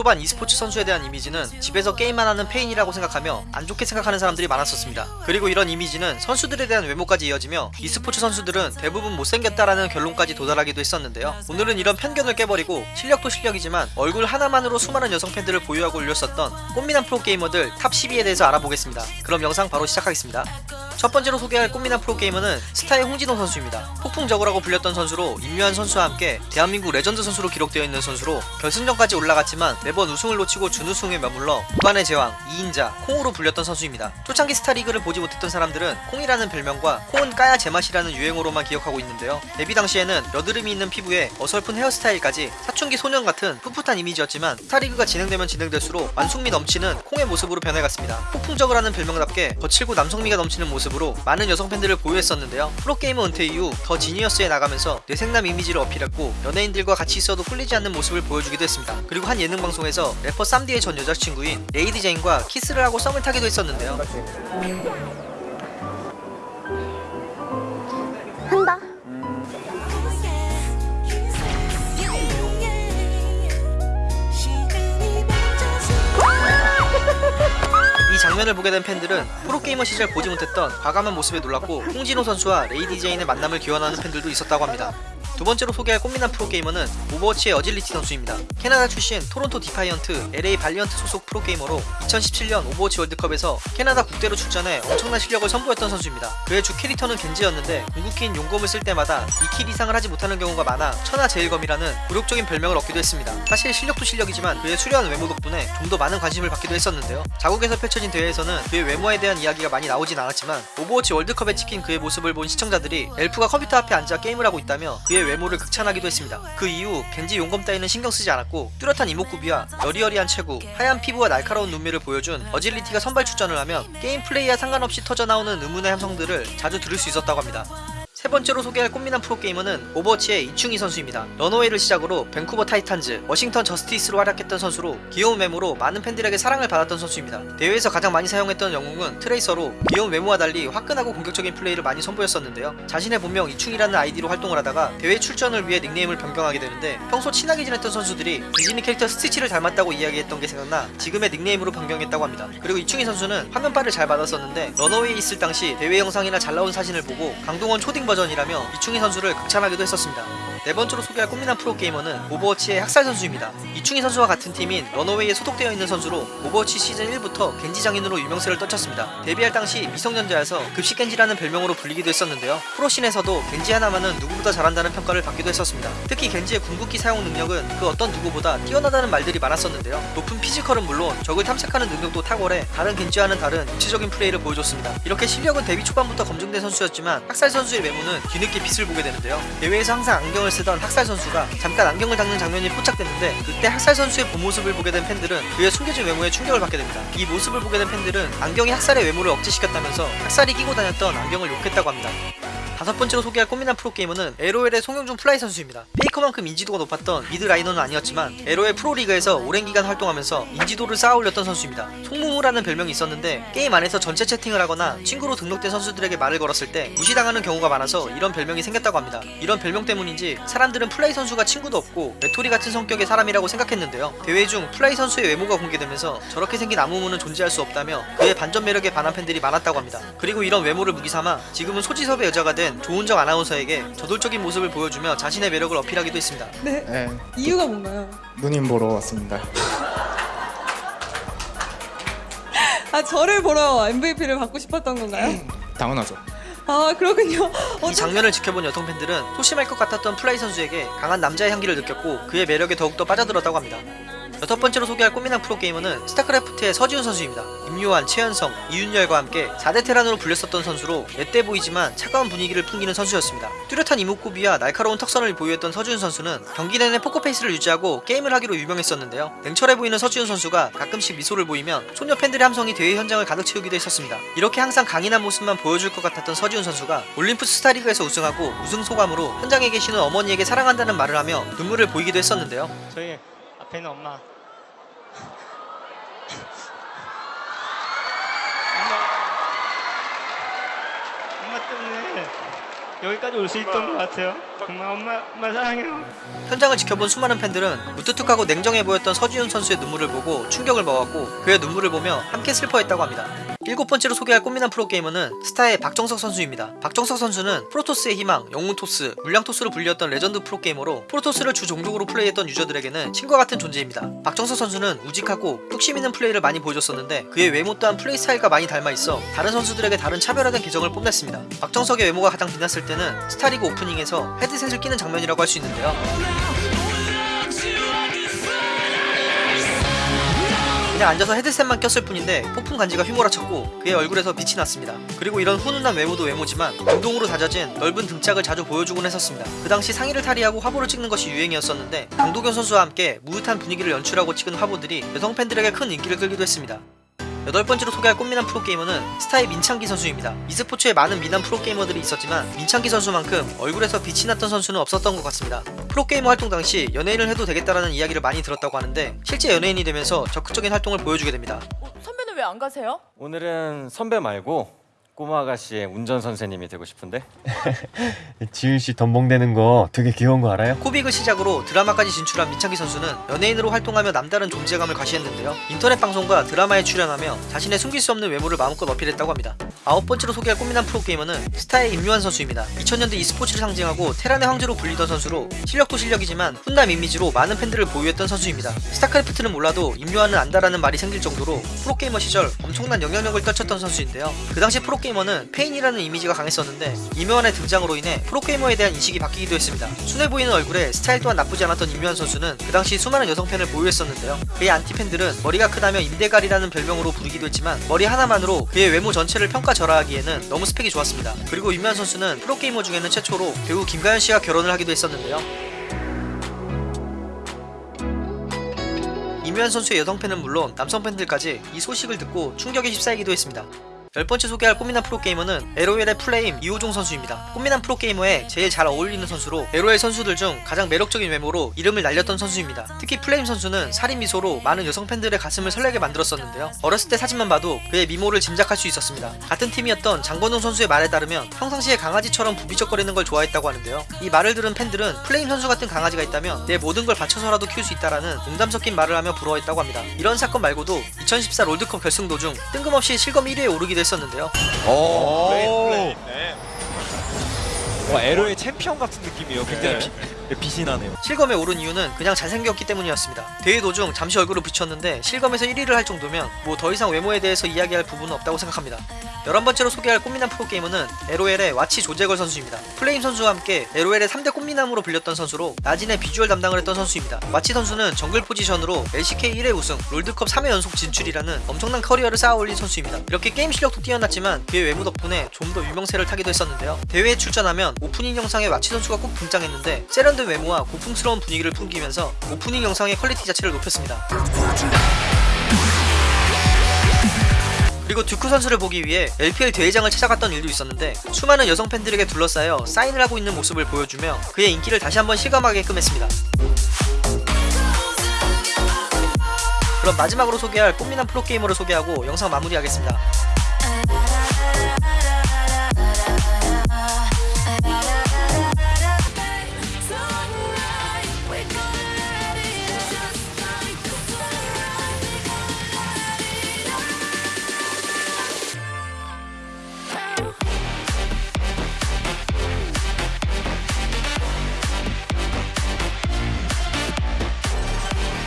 초반 e스포츠 선수에 대한 이미지는 집에서 게임만 하는 폐인이라고 생각하며 안 좋게 생각하는 사람들이 많았었습니다. 그리고 이런 이미지는 선수들에 대한 외모까지 이어지며 e스포츠 선수들은 대부분 못생겼다라는 결론까지 도달하기도 했었는데요. 오늘은 이런 편견을 깨버리고 실력도 실력이지만 얼굴 하나만으로 수많은 여성 팬들을 보유하고 홀렸었던 꽃미남 프로게이머들 top 12에 대해서 알아보겠습니다. 그럼 영상 바로 시작하겠습니다. 첫 번째로 소개할 꽃미남 프로게이머는 스타의 홍진호 선수입니다. 폭풍저그라고 불렸던 선수로 임요환 선수와 함께 대한민국 레전드 선수로 기록되어 있는 선수로 결승전까지 올라갔지만 매번 우승을 놓치고 준우승에 머물러 무관의 제왕, 2인자, 콩으로 불렸던 선수입니다. 초창기 스타리그를 보지 못했던 사람들은 콩이라는 별명과 콩은 까야 제맛이라는 유행어로만 기억하고 있는데요. 데뷔 당시에는 여드름이 있는 피부에 어설픈 헤어스타일까지 사춘기 소년 같은 풋풋한 이미지였지만 스타리그가 진행되면 진행될수록 완숙미 넘치는 콩의 모습으로 변해갔습니다. 폭풍저그라는 별명답게 거칠고 남성미가 넘치는 모습으로 많은 여성 팬들을 보유했었는데요. 프로게이머 은퇴 이후 더 지니어스에 나가면서 뇌섹남 이미지를 어필했고 연예인들과 같이 있어도 꿀리지 않는 모습을 보여주기도 했습니다. 그리고 한 예능 방 송에서 래퍼 쌈디의 전 여자친구인 레이디 제인과 키스를 하고 썸을 타기도 했었는데요. 한다. 이 장면을 보게 된 팬들은 프로게이머 시절 보지 못했던 과감한 모습에 놀랐고 홍진호 선수와 레이디 제인의 만남을 기원하는 팬들도 있었다고 합니다. 두 번째로 소개할 꽃미남 프로게이머는 오버워치의 어질리티 선수입니다. 캐나다 출신 토론토 디파이언트, LA 발리언트 소속 프로게이머로 2017년 오버워치 월드컵에서 캐나다 국대로 출전해 엄청난 실력을 선보였던 선수입니다. 그의 주 캐릭터는 겐지였는데 궁극기인 용검을 쓸 때마다 2kill 이상을 하지 못하는 경우가 많아 천하제일검이라는 굴욕적인 별명을 얻기도 했습니다. 사실 실력도 실력이지만 그의 수려한 외모 덕분에 좀 더 많은 관심을 받기도 했었는데요. 자국에서 펼쳐진 대회에서는 그의 외모에 대한 이야기가 많이 나오진 않았지만 오버워치 월드컵에 찍힌 그의 모습을 본 시청자들이 엘프가 컴퓨터 앞에 앉아 게임을 하고 있다며 그의 외모를 극찬하기도 했습니다. 그 이후 겐지 용검 따위는 신경 쓰지 않았고 뚜렷한 이목구비와 여리여리한 체구, 하얀 피부와 날카로운 눈매를 보여준 어질리티가 선발 출전을 하면 게임 플레이와 상관없이 터져나오는 의문의 함성들을 자주 들을 수 있었다고 합니다. 세 번째로 소개할 꽃미남 프로게이머는 오버워치의 이충희 선수입니다. 런어웨이를 시작으로 밴쿠버 타이탄즈, 워싱턴 저스티스로 활약했던 선수로 귀여운 외모로 많은 팬들에게 사랑을 받았던 선수입니다. 대회에서 가장 많이 사용했던 영웅은 트레이서로 귀여운 외모와 달리 화끈하고 공격적인 플레이를 많이 선보였었는데요. 자신의 본명 이충희라는 아이디로 활동을 하다가 대회 출전을 위해 닉네임을 변경하게 되는데 평소 친하게 지냈던 선수들이 디즈니 캐릭터 스티치를 닮았다고 이야기했던 게 생각나 지금의 닉네임으로 변경했다고 합니다. 그리고 이충희 선수는 화면빨을 잘 받았었는데 런어웨이에 있을 당시 대회 영상이나 잘 나온 사진을 보고 강동원 초딩 버전이라며 이충희 선수를 극찬하기도 했었습니다. 네 번째로 소개할 꽃미남 프로게이머는 오버워치의 학살 선수입니다. 이충희 선수와 같은 팀인 런어웨이에 소속되어 있는 선수로 오버워치 시즌 1부터 겐지 장인으로 유명세를 떨쳤습니다. 데뷔할 당시 미성년자여서 급식 겐지라는 별명으로 불리기도 했었는데요. 프로씬에서도 겐지 하나만은 누구보다 잘한다는 평가를 받기도 했었습니다. 특히 겐지의 궁극기 사용 능력은 그 어떤 누구보다 뛰어나다는 말들이 많았었는데요. 높은 피지컬은 물론 적을 탐색하는 능력도 탁월해 다른 겐지와는 다른 입체적인 플레이를 보여줬습니다. 이렇게 실력은 데뷔 초반부터 검증된 선수였지만 학살 선수의 외모 는 뒤늦게 빛을 보게 되는데요. 대회에서 항상 안경을 쓰던 학살 선수가 잠깐 안경을 닦는 장면이 포착됐는데 그때 학살 선수의 본 모습을 보게 된 팬들은 그의 숨겨진 외모에 충격을 받게 됩니다. 이 모습을 보게 된 팬들은 안경이 학살의 외모를 억제시켰다면서 학살이 끼고 다녔던 안경을 욕했다고 합니다. 다섯 번째로 소개할 꽃미남 프로게이머는 LOL의 송영준 플라이 선수입니다. 페이커만큼 인지도가 높았던 미드 라이너는 아니었지만 LOL 프로리그에서 오랜 기간 활동하면서 인지도를 쌓아 올렸던 선수입니다. 송무무라는 별명이 있었는데 게임 안에서 전체 채팅을 하거나 친구로 등록된 선수들에게 말을 걸었을 때 무시당하는 경우가 많아서 이런 별명이 생겼다고 합니다. 이런 별명 때문인지 사람들은 플라이 선수가 친구도 없고 외톨이 같은 성격의 사람이라고 생각했는데요. 대회 중 플라이 선수의 외모가 공개되면서 저렇게 생긴 아무무는 존재할 수 없다며 그의 반전 매력에 반한 팬들이 많았다고 합니다. 그리고 이런 외모를 무기삼아 지금은 소지섭의 여자가 된 조은정 아나운서에게 저돌적인 모습을 보여주며 자신의 매력을 어필하기도 했습니다. 네. 네, 이유가 뭔가요? 누님 보러 왔습니다. 아 저를 보러 MVP를 받고 싶었던 건가요? 당연하죠. 아 그렇군요. 이 장면을 지켜본 여성 팬들은 소심할 것 같았던 플라이 선수에게 강한 남자의 향기를 느꼈고 그의 매력에 더욱더 빠져들었다고 합니다. 여섯 번째로 소개할 꽃미남 프로게이머는 스타크래프트의 서지훈 선수입니다. 임요환, 최연성, 이윤열과 함께 4대 테란으로 불렸었던 선수로 앳돼 보이지만 차가운 분위기를 풍기는 선수였습니다. 뚜렷한 이목구비와 날카로운 턱선을 보유했던 서지훈 선수는 경기 내내 포커페이스를 유지하고 게임을 하기로 유명했었는데요. 냉철해 보이는 서지훈 선수가 가끔씩 미소를 보이면 소녀 팬들의 함성이 대회 현장을 가득 채우기도 했었습니다. 이렇게 항상 강인한 모습만 보여줄 것 같았던 서지훈 선수가 올림푸스 스타리그에서 우승하고 우승 소감으로 현장에 계시는 어머니에게 사랑한다는 말을 하며 눈물을 보이기도 했었는데요. 저희 앞에 있는 엄마. 엄마. 엄마 때문에 여기까지 올 수 있던 것 같아요. 정말 엄마, 엄마 사랑해요. 현장을 지켜본 수많은 팬들은 무뚝뚝하고 냉정해 보였던 서지훈 선수의 눈물을 보고 충격을 먹었고 그의 눈물을 보며 함께 슬퍼했다고 합니다. 일곱 번째로 소개할 꽃미남 프로게이머는 스타의 박정석 선수입니다. 박정석 선수는 프로토스의 희망, 영웅 토스, 물량 토스로 불렸던 레전드 프로게이머로 프로토스를 주 종족으로 플레이했던 유저들에게는 신과 같은 존재입니다. 박정석 선수는 우직하고 뚝심 있는 플레이를 많이 보여줬었는데 그의 외모 또한 플레이 스타일과 많이 닮아 있어 다른 선수들에게 다른 차별화된 개성을 뽐냈습니다. 박정석의 외모가 가장 빛났을 때는 스타리그 오프닝에서 헤드셋을 끼는 장면이라고 할 수 있는데요. 그냥 앉아서 헤드셋만 꼈을 뿐인데 폭풍 간지가 휘몰아쳤고 그의 얼굴에서 빛이 났습니다. 그리고 이런 훈훈한 외모도 외모지만 운동으로 다져진 넓은 등짝을 자주 보여주곤 했었습니다. 그 당시 상의를 탈의하고 화보를 찍는 것이 유행이었었는데 강도경 선수와 함께 무릇한 분위기를 연출하고 찍은 화보들이 여성 팬들에게 큰 인기를 끌기도 했습니다. 여덟 번째로 소개할 꽃미남 프로게이머는 스타의 민창기 선수입니다. e스포츠에 많은 미남 프로게이머들이 있었지만 민창기 선수만큼 얼굴에서 빛이 났던 선수는 없었던 것 같습니다. 프로게이머 활동 당시 연예인을 해도 되겠다라는 이야기를 많이 들었다고 하는데 실제 연예인이 되면서 적극적인 활동을 보여주게 됩니다. 어, 선배는 왜 안 가세요? 오늘은 선배 말고 꼬마 아가씨의 운전 선생님이 되고 싶은데 지윤 씨 덤벙대는 거 되게 귀여운 거 알아요? 코빅을 시작으로 드라마까지 진출한 민찬기 선수는 연예인으로 활동하며 남다른 존재감을 과시했는데요. 인터넷 방송과 드라마에 출연하며 자신의 숨길 수 없는 외모를 마음껏 어필했다고 합니다. 아홉 번째로 소개할 꽃미남 프로게이머는 스타의 임요환 선수입니다. 2000년대 e스포츠를 상징하고 테란의 황제로 불리던 선수로 실력도 실력이지만 훈남 이미지로 많은 팬들을 보유했던 선수입니다. 스타크래프트는 몰라도 임요환은 안다라는 말이 생길 정도로 프로게이머 시절 엄청난 영향력을 떨쳤던 선수인데요. 그 당시 프로게이머 는 폐인이라는 이미지가 강했었는데 임요환의 등장으로 인해 프로게이머에 대한 인식이 바뀌기도 했습니다. 순해 보이는 얼굴에 스타일 또한 나쁘지 않았던 임요환 선수는 그 당시 수많은 여성 팬을 보유했었는데요. 그의 안티 팬들은 머리가 크다며 임대갈이라는 별명으로 부르기도 했지만 머리 하나만으로 그의 외모 전체를 평가절하하기에는 너무 스펙이 좋았습니다. 그리고 임요환 선수는 프로게이머 중에는 최초로 배우 김가연 씨와 결혼을 하기도 했었는데요. 임요환 선수의 여성 팬은 물론 남성 팬들까지 이 소식을 듣고 충격에 휩싸이기도 했습니다. 열 번째 소개할 꽃미남 프로게이머는 LOL의 플레임 이호종 선수입니다. 꽃미남 프로게이머에 제일 잘 어울리는 선수로 LOL 선수들 중 가장 매력적인 외모로 이름을 날렸던 선수입니다. 특히 플레임 선수는 살인 미소로 많은 여성 팬들의 가슴을 설레게 만들었었는데요. 어렸을 때 사진만 봐도 그의 미모를 짐작할 수 있었습니다. 같은 팀이었던 장건웅 선수의 말에 따르면 평상시에 강아지처럼 부비적거리는 걸 좋아했다고 하는데요. 이 말을 들은 팬들은 플레임 선수 같은 강아지가 있다면 내 모든 걸 바쳐서라도 키울 수 있다라는 농담 섞인 말을 하며 부러워했다고 합니다. 이런 사건 말고도 2014 롤드컵 결승 도중 뜬금없이 실검 1위에 오르기도 했었는데요. 오. 와 에로의 챔피언 같은 느낌이에요. 굉장히 비, 네, 빛이 나네요. 실검에 오른 이유는 그냥 잘생겼기 때문이었습니다. 대회 도중 잠시 얼굴을 비쳤는데 실검에서 1위를 할 정도면 뭐 더 이상 외모에 대해서 이야기할 부분은 없다고 생각합니다. 11번째로 소개할 꽃미남 프로게이머는 LOL의 와치 조재걸 선수입니다. 플레임 선수와 함께 LOL의 3대 꽃미남으로 불렸던 선수로 나진의 비주얼 담당을 했던 선수입니다. 와치 선수는 정글 포지션으로 LCK 1회 우승, 롤드컵 3회 연속 진출이라는 엄청난 커리어를 쌓아 올린 선수입니다. 이렇게 게임 실력도 뛰어났지만 그의 외모 덕분에 좀 더 유명세를 타기도 했었는데요. 대회에 출전하면 오프닝 영상에 와치 선수가 꼭 등장했는데 세련된 외모와 고풍스러운 분위기를 풍기면서 오프닝 영상의 퀄리티 자체를 높였습니다. 그리고 듀크 선수를 보기 위해 LPL 대회장을 찾아갔던 일도 있었는데 수많은 여성 팬들에게 둘러싸여 사인을 하고 있는 모습을 보여주며 그의 인기를 다시 한번 실감하게끔 했습니다. 그럼 마지막으로 소개할 꽃미남 프로게이머를 소개하고 영상 마무리하겠습니다.